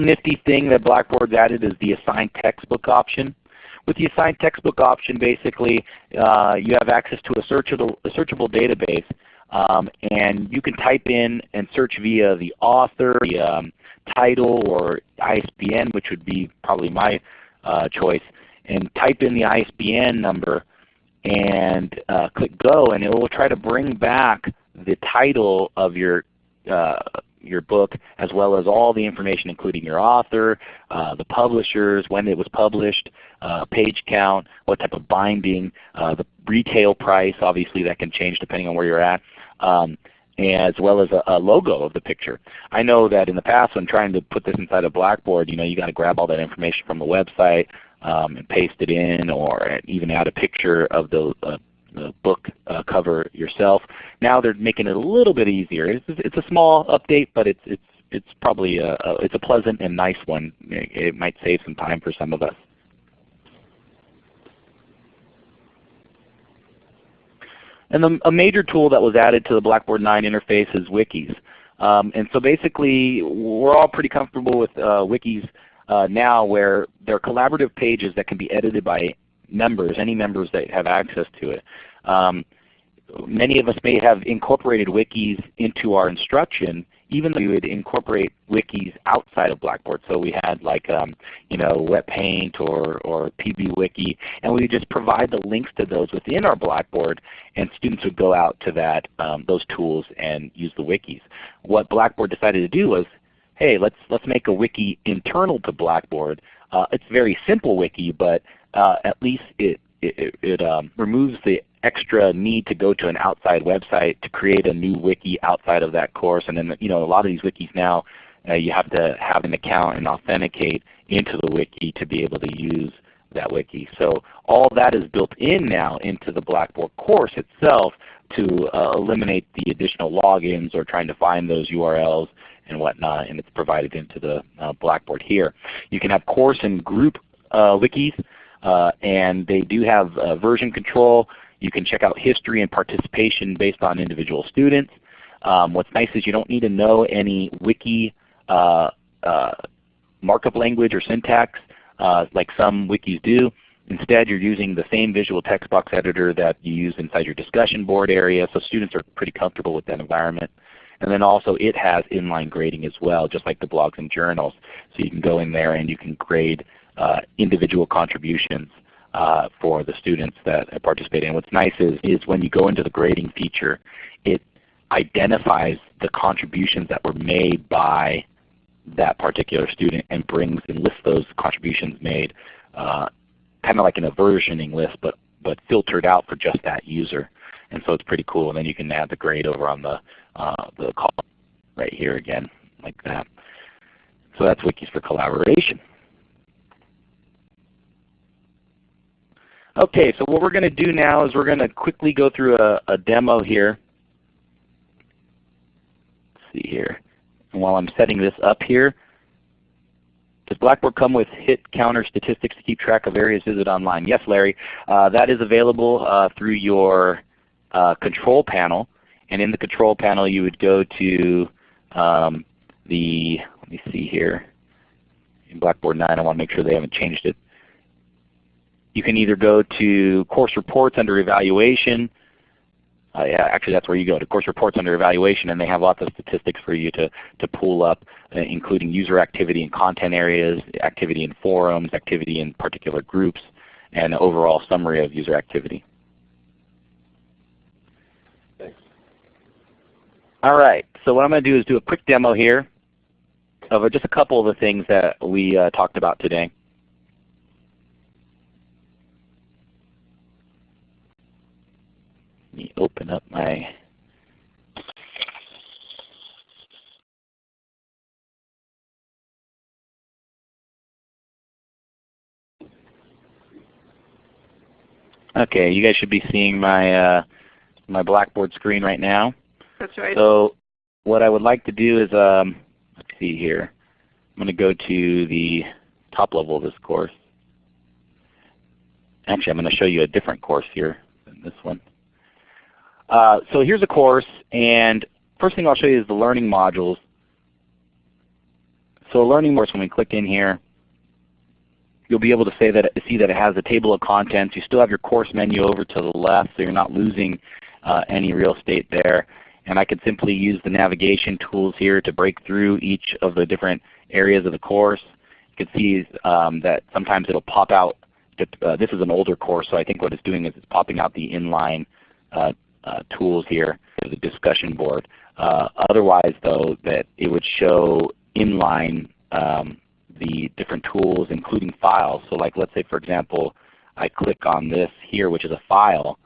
Speaker 2: Nifty thing that Blackboard's added is the assigned textbook option. With the assigned textbook option, basically uh, you have access to a searchable, a searchable database, um, and you can type in and search via the author, the um, title, or ISBN, which would be probably my uh, choice and type in the ISBN number and uh, click go and it will try to bring back the title of your uh, your book as well as all the information including your author, uh, the publishers, when it was published, uh, page count, what type of binding, uh, the retail price, obviously that can change depending on where you're at. Um, as well as a, a, logo of the picture. I know that in the past when trying to put this inside a Blackboard, you know, you got to grab all that information from the website um, and paste it in or even add a picture of the, uh, the book uh, cover yourself. Now they're making it a little bit easier. It's, it's a small update, but it's, it's, it's probably a, a, it's a pleasant and nice one. It, it might save some time for some of us. And the, a major tool that was added to the Blackboard 9 interface is wikis. Um, and so basically we're all pretty comfortable with uh, wikis uh, now where there are collaborative pages that can be edited by members, any members that have access to it. Um, many of us may have incorporated wikis into our instruction even though we would incorporate wikis outside of Blackboard. So we had like um, you know Wetpaint or, or PBWiki, and we would just provide the links to those within our Blackboard, and students would go out to that um, those tools and use the wikis. What Blackboard decided to do was, hey, let's let's make a wiki internal to Blackboard. Uh, it's a very simple wiki, but uh, at least it it, it um, removes the extra need to go to an outside website to create a new wiki outside of that course. And then you know a lot of these wikis now uh, you have to have an account and authenticate into the wiki to be able to use that wiki. So all that is built in now into the Blackboard course itself to uh, eliminate the additional logins or trying to find those URLs and whatnot, and it's provided into the uh, Blackboard here. You can have course and group uh, wikis, and they do have uh, version control. You can check out history and participation based on individual students. Um, what's nice is you don't need to know any wiki uh, uh, markup language or syntax uh, like some wikis do. Instead, you're using the same visual text box editor that you use inside your discussion board area, so students are pretty comfortable with that environment. And then also it has inline grading as well, just like the blogs and journals. So you can go in there and you can grade uh, individual contributions uh, for the students that participate. And what's nice is, is when you go into the grading feature, it identifies the contributions that were made by that particular student and brings and lists those contributions made uh, kind of like in a versioning list but, but filtered out for just that user. And so it's pretty cool. And then you can add the grade over on the, uh, the column right here again like that. So that's Wikis for collaboration. Okay, so what we're going to do now is we're going to quickly go through a, a demo here. Let's see here. And while I'm setting this up here, does Blackboard come with hit counter statistics to keep track of areas visited online? Yes, Larry. Uh, that is available uh, through your uh, control panel. And in the control panel you would go to um, the, let me see here, in Blackboard 9 I want to make sure they haven't changed it you can either go to course reports under evaluation. Uh, yeah, actually that's where you go to course reports under evaluation and they have lots of statistics for you to, to pull up uh, including user activity in content areas, activity in forums, activity in particular groups, and overall summary of user activity.
Speaker 3: Thanks.
Speaker 2: All right, so what I'm going to do is do a quick demo here of just a couple of the things that we uh, talked about today. Me open up my Okay, you guys should be seeing my uh, my Blackboard screen right now.
Speaker 1: That's right.
Speaker 2: So what I would like to do is, um, let's see here. I'm going to go to the top level of this course. Actually, I'm going to show you a different course here than this one. Uh, so here's a course, and first thing I'll show you is the learning modules. So a learning course, when we click in here, you'll be able to say that, see that it has a table of contents. You still have your course menu over to the left, so you're not losing uh, any real estate there. And I could simply use the navigation tools here to break through each of the different areas of the course. You can see um, that sometimes it will pop out. Uh, this is an older course, so I think what it's doing is it's popping out the inline uh, tools here, the discussion board. Uh, otherwise though, that it would show inline um, the different tools including files. So like let's say for example, I click on this here which is a file.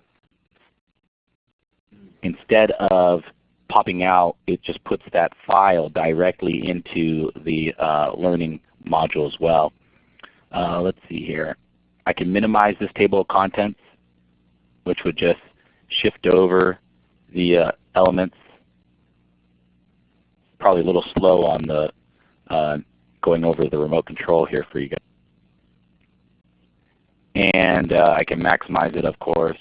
Speaker 2: Instead of popping out, it just puts that file directly into the uh, learning module as well. Uh, let's see here. I can minimize this table of contents which would just shift over the uh, elements. Probably a little slow on the uh, going over the remote control here for you guys. And uh, I can maximize it of course.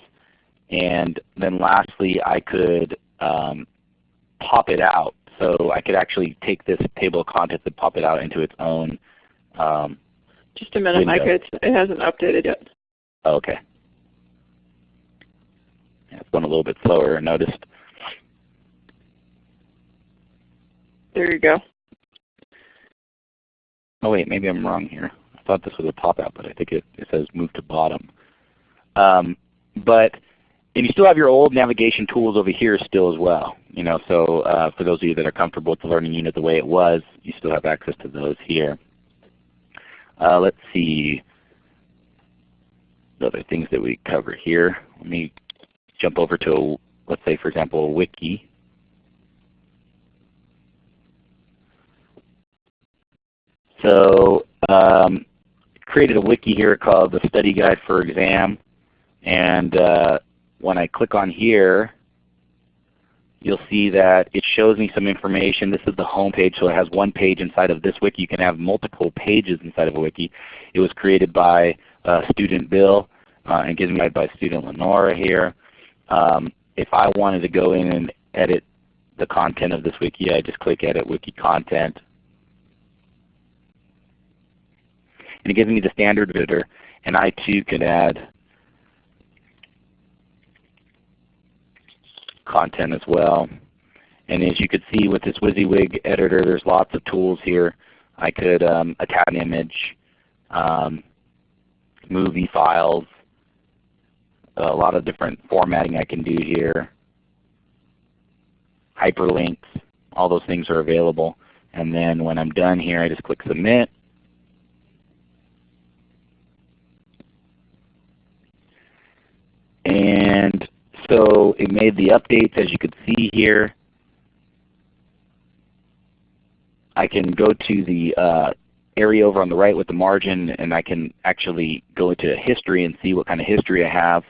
Speaker 2: And then lastly I could um, pop it out. So I could actually take this table of contents and pop it out into its own um,
Speaker 1: Just a minute,
Speaker 2: window.
Speaker 1: Micah. It's, it hasn't updated yet.
Speaker 2: oh, okay. It's going a little bit slower, I noticed.
Speaker 1: There you go.
Speaker 2: Oh wait, maybe I'm wrong here. I thought this was a pop-out, but I think it, it says move to bottom. Um, but and you still have your old navigation tools over here still as well. You know, so uh, for those of you that are comfortable with the learning unit the way it was, you still have access to those here. Uh, let's see the other things that we cover here. Let me jump over to, let's say for example, a wiki. So um, created a wiki here called the Study Guide for Exam. And uh, when I click on here, you'll see that it shows me some information. This is the home page, so it has one page inside of this wiki. You can have multiple pages inside of a wiki. It was created by uh, student Bill uh, and gives me by student Lenora here. Um, if I wanted to go in and edit the content of this wiki, I just click Edit Wiki Content. And it gives me the standard editor, and I too could add content as well. And as you could see with this WYSIWYG editor, there's lots of tools here. I could um, attach an image, um, movie files, a lot of different formatting I can do here. Hyperlinks, all those things are available. And then when I'm done here, I just click Submit. And so it made the updates as you could see here. I can go to the uh, area over on the right with the margin and I can actually go into history and see what kind of history I have.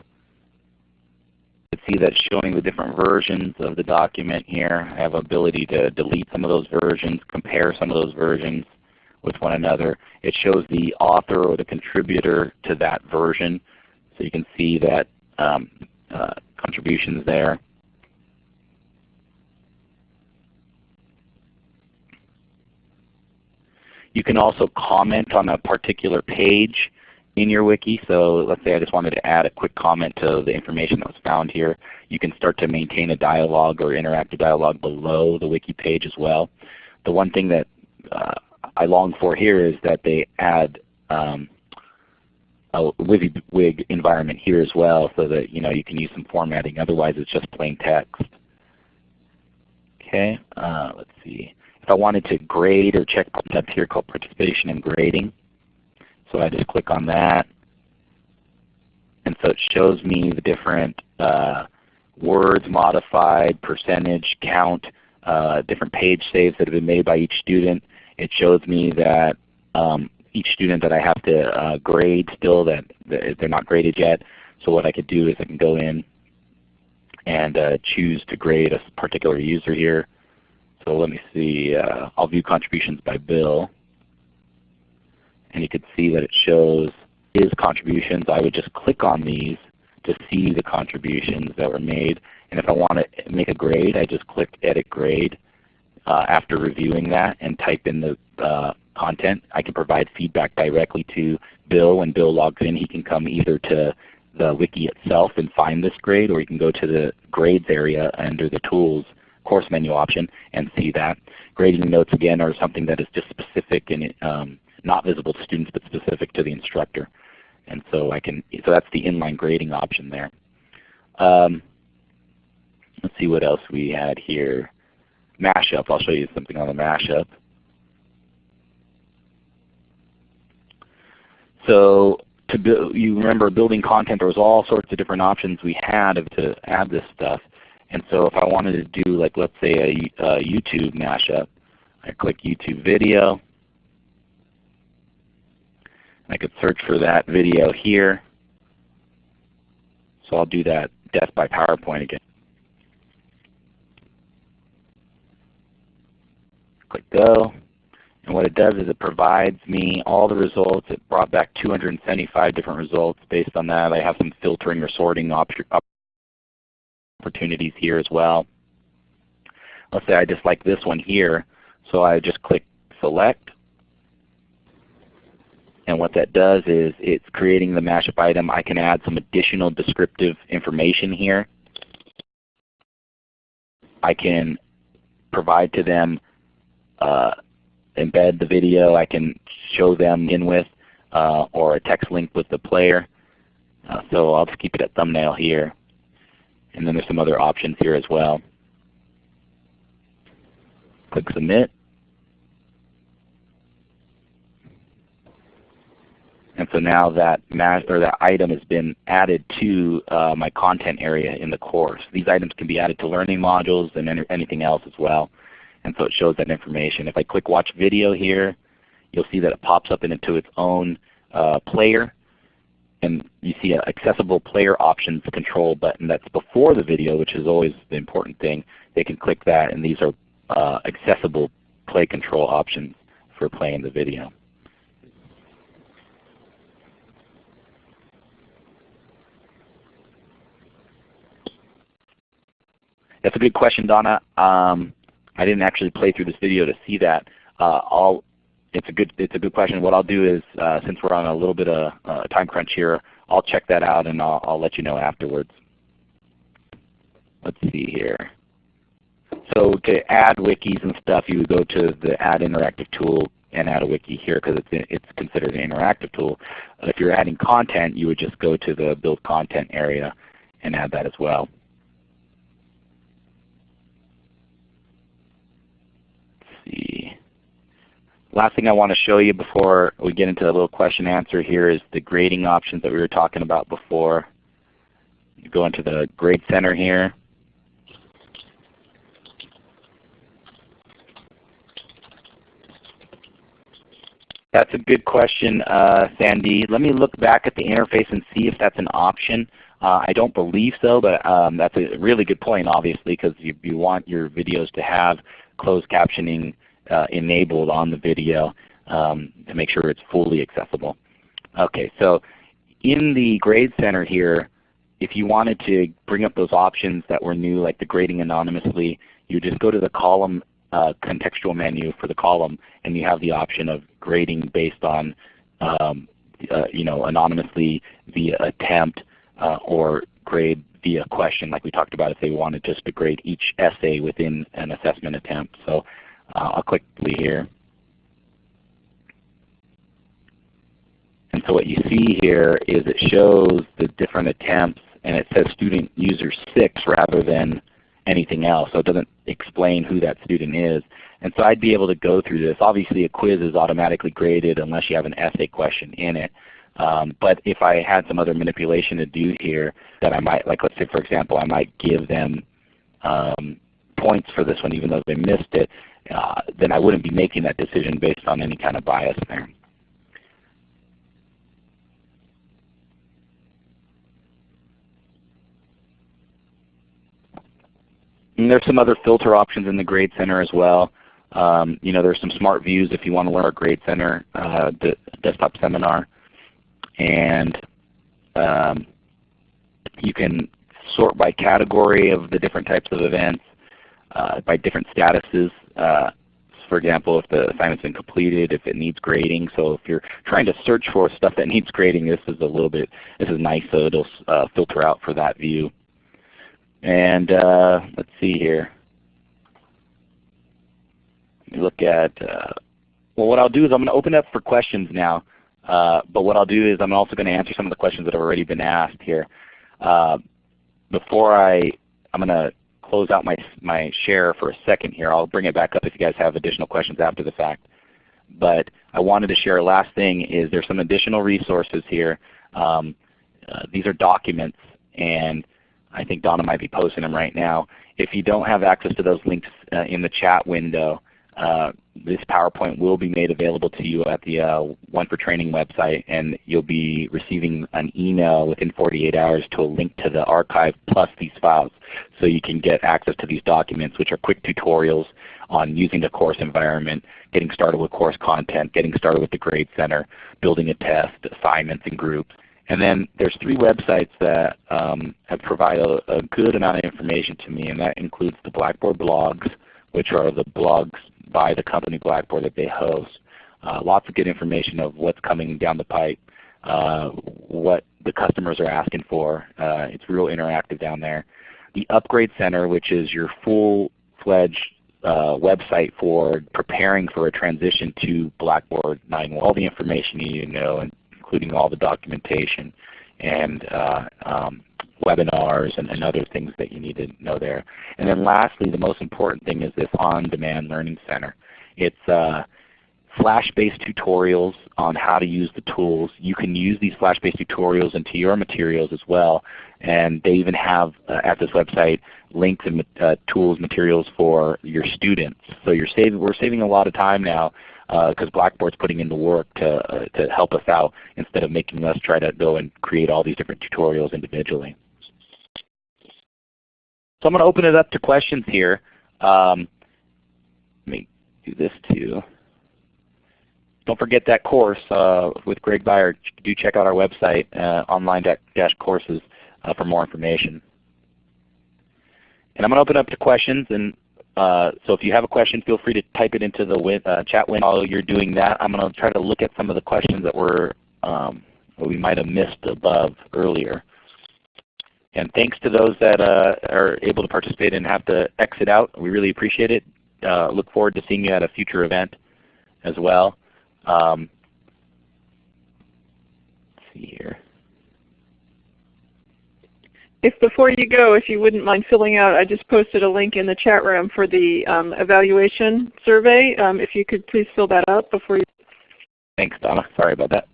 Speaker 2: Can see that showing the different versions of the document here. I have ability to delete some of those versions, compare some of those versions with one another. It shows the author or the contributor to that version. So you can see that um, uh, contributions there. You can also comment on a particular page in your wiki. So let's say I just wanted to add a quick comment to the information that was found here. You can start to maintain a dialogue or interactive dialogue below the wiki page as well. The one thing that uh, I long for here is that they add um, a WYSIWYG environment here as well so that you know you can use some formatting. Otherwise it's just plain text. Okay, uh, let's see. If I wanted to grade or check up here called participation and grading. So I just click on that. And so it shows me the different uh, words modified, percentage, count, uh, different page saves that have been made by each student. It shows me that um, each student that I have to uh, grade still that, they're not graded yet. So what I could do is I can go in and uh, choose to grade a particular user here. So let me see, uh, I'll view contributions by Bill. And you can see that it shows his contributions. I would just click on these to see the contributions that were made. And if I want to make a grade, I just click Edit Grade uh, after reviewing that and type in the uh, content. I can provide feedback directly to Bill. When Bill logs in, he can come either to the wiki itself and find this grade, or you can go to the grades area under the tools course menu option and see that. Grading notes again are something that is just specific and um, not visible to students but specific to the instructor. And so I can so that's the inline grading option there. Um, let's see what else we had here. Mashup. I'll show you something on the mashup. So to build, you remember building content, there was all sorts of different options we had to add this stuff. And so if I wanted to do like let's say a, a YouTube mashup, I click YouTube video. I could search for that video here. So I'll do that Death by PowerPoint again. Click Go. And what it does is it provides me all the results. It brought back 275 different results. Based on that, I have some filtering or sorting opportunities here as well. Let's say I just like this one here. So I just click Select. And what that does is it's creating the mashup item. I can add some additional descriptive information here. I can provide to them, uh, embed the video. I can show them in with uh, or a text link with the player. Uh, so I'll just keep it at thumbnail here. And then there's some other options here as well. Click Submit. And so now that or that item has been added to uh, my content area in the course. These items can be added to learning modules and any, anything else as well. And so it shows that information. If I click Watch Video here, you'll see that it pops up into its own uh, player. And you see an accessible player options control button that's before the video, which is always the important thing. They can click that and these are uh, accessible play control options for playing the video. That's a good question, Donna. Um, I didn't actually play through this video to see that. Uh, I'll, it's a good it's a good question. What I'll do is, uh, since we're on a little bit of uh, time crunch here, I'll check that out and I'll, I'll let you know afterwards. Let's see here. So to add wikis and stuff, you would go to the Add Interactive tool and add a wiki here because it's, it's considered an interactive tool. If you're adding content, you would just go to the Build Content area and add that as well. See. Last thing I want to show you before we get into the little question answer here is the grading options that we were talking about before. You go into the Grade Center here. That's a good question, uh, Sandy. Let me look back at the interface and see if that's an option. Uh, I don't believe so, but um, that's a really good point obviously because you, you want your videos to have closed captioning uh, enabled on the video um, to make sure it's fully accessible. Okay, so in the Grade Center here, if you wanted to bring up those options that were new, like the grading anonymously, you just go to the column uh, contextual menu for the column, and you have the option of grading based on um, uh, you know, anonymously via attempt uh, or grade via question like we talked about if they wanted just to grade each essay within an assessment attempt. So uh, I'll quickly here. And so what you see here is it shows the different attempts and it says student user 6 rather than anything else. So it doesn't explain who that student is. And so I'd be able to go through this. Obviously a quiz is automatically graded unless you have an essay question in it. Um, but if I had some other manipulation to do here that I might, like let's say for example, I might give them um, points for this one even though they missed it, uh, then I wouldn't be making that decision based on any kind of bias there. And there's some other filter options in the Grade Center as well. Um, you know, there's some smart views if you want to learn our Grade Center uh, desktop seminar and um, you can sort by category of the different types of events, uh, by different statuses. Uh, for example, if the assignment's been completed, if it needs grading. So if you're trying to search for stuff that needs grading, this is a little bit, this is nice, so it'll uh, filter out for that view. And uh, let's see here. Look at, uh, well what I'll do is I'm going to open up for questions now. Uh, but what I'll do is I'm also going to answer some of the questions that have already been asked here. Uh, before I, I'm going to close out my, my share for a second here. I'll bring it back up if you guys have additional questions after the fact. But I wanted to share a last thing is there's some additional resources here. Um, uh, these are documents and I think Donna might be posting them right now. If you don't have access to those links uh, in the chat window, uh, this PowerPoint will be made available to you at the uh, One for Training website and you'll be receiving an email within 48 hours to a link to the archive plus these files so you can get access to these documents which are quick tutorials on using the course environment, getting started with course content, getting started with the Grade Center, building a test, assignments and groups. And then there's three websites that um, have provided a, a good amount of information to me and that includes the Blackboard blogs, which are the blogs by the company Blackboard that they host. Uh, lots of good information of what's coming down the pipe, uh, what the customers are asking for. Uh, it's real interactive down there. The Upgrade Center, which is your full-fledged uh, website for preparing for a transition to Blackboard 9. All the information you need to know, including all the documentation and uh, um, webinars and, and, other things that you need to know there. And then lastly, the most important thing is this On-Demand Learning Center. It's uh, Flash-based tutorials on how to use the tools. You can use these Flash-based tutorials into your materials as well. And they even have uh, at this website links and uh, tools, materials for your students. So you're saving, we're saving a lot of time now because uh, Blackboard's putting in the work to, uh, to help us out instead of making us try to go and create all these different tutorials individually. So I'm going to open it up to questions here. Um, let me do this too. Don't forget that course uh, with Greg Byer. Do check out our website, uh, online-courses, uh, for more information. And I'm going to open up to questions. And uh, so if you have a question, feel free to type it into the win uh, chat window. While you're doing that, I'm going to try to look at some of the questions that were um, that we might have missed above earlier. And thanks to those that uh, are able to participate and have to exit out. We really appreciate it. Uh, look forward to seeing you at a future event as well. Um, let's see here.
Speaker 1: If before you go, if you wouldn't mind filling out, I just posted a link in the chat room for the um, evaluation survey. Um, if you could please fill that out before you.
Speaker 2: Thanks, Donna. Sorry about that.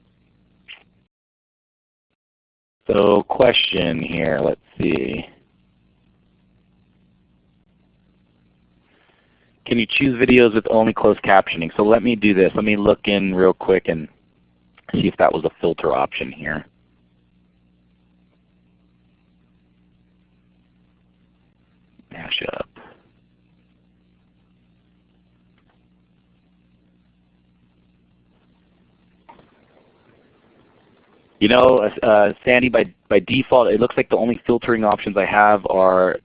Speaker 2: So question here, let's see. Can you choose videos with only closed captioning? So let me do this. Let me look in real quick and see if that was a filter option here. Mash up. You know, uh, Sandy, by, by default, it looks like the only filtering options I have are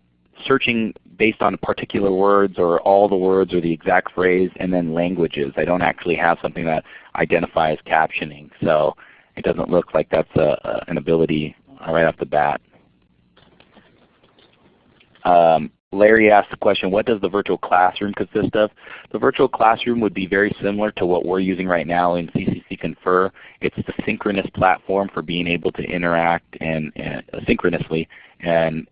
Speaker 2: searching based on particular words or all the words or the exact phrase and then languages. I don't actually have something that identifies captioning. So it doesn't look like that's a, a, an ability right off the bat. Um, Larry asked the question, what does the virtual classroom consist of? The virtual classroom would be very similar to what we're using right now in CCC Confer. It's the synchronous platform for being able to interact and, and uh, synchronously and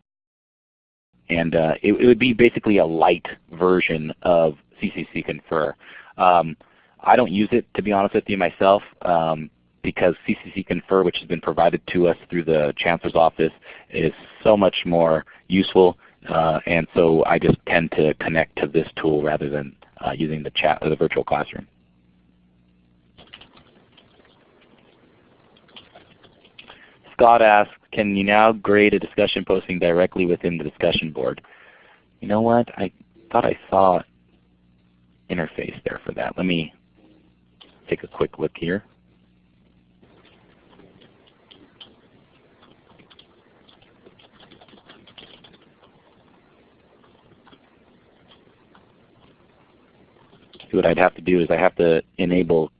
Speaker 2: and uh, it, it, would be basically a light version of CCC Confer. Um, I don't use it to be honest with you myself um, because CCC Confer, which has been provided to us through the Chancellor's Office, is so much more useful uh, and so I just tend to connect to this tool rather than uh, using the chat or the virtual classroom. Scott asks, can you now grade a discussion posting directly within the discussion board? You know what? I thought I saw interface there for that. Let me take a quick look here. What I'd have to do is I have to enable,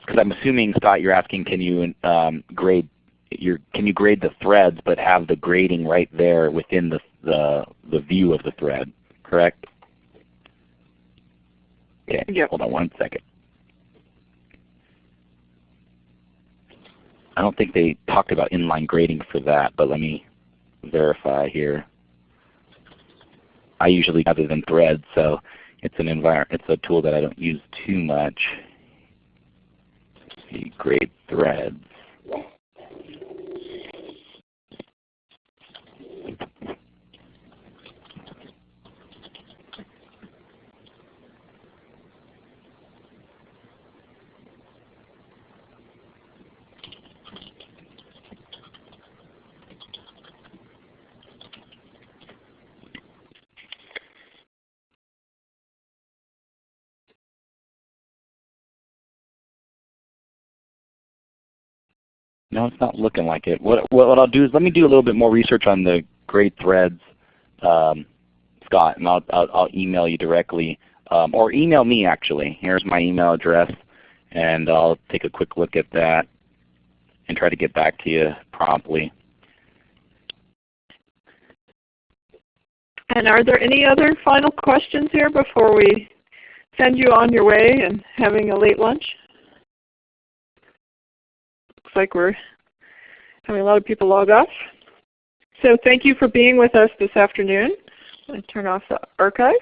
Speaker 2: because I'm assuming Scott, you're asking, can you um, grade your can you grade the threads but have the grading right there within the the, the view of the thread, correct? Okay,
Speaker 1: yep.
Speaker 2: hold on one second. I don't think they talked about inline grading for that, but let me verify here. I usually other than threads, so it's an environment. It's a tool that I don't use too much. Let's see, grade threads. No, it's not looking like it. What, what I'll do is let me do a little bit more research on the grade threads, um, Scott, and I'll, I'll, I'll, email you directly. Um, or email me actually. Here's my email address. and I'll take a quick look at that and try to get back to you promptly.
Speaker 1: And are there any other final questions here before we send you on your way and having a late lunch? Like we're having a lot of people log off. So thank you for being with us this afternoon. I'm going to turn off the archive.